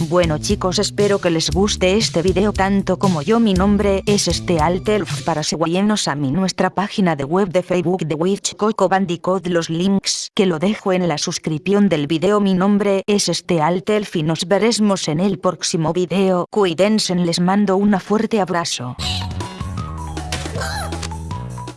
Bueno chicos espero que les guste este video tanto como yo. Mi nombre es este Altelf para seguirnos a mi nuestra página de web de Facebook de Witch Coco Bandicoot. Los links que lo dejo en la suscripción del video. Mi nombre es este Altelf y nos veremos en el próximo video. Cuídense les mando un fuerte abrazo.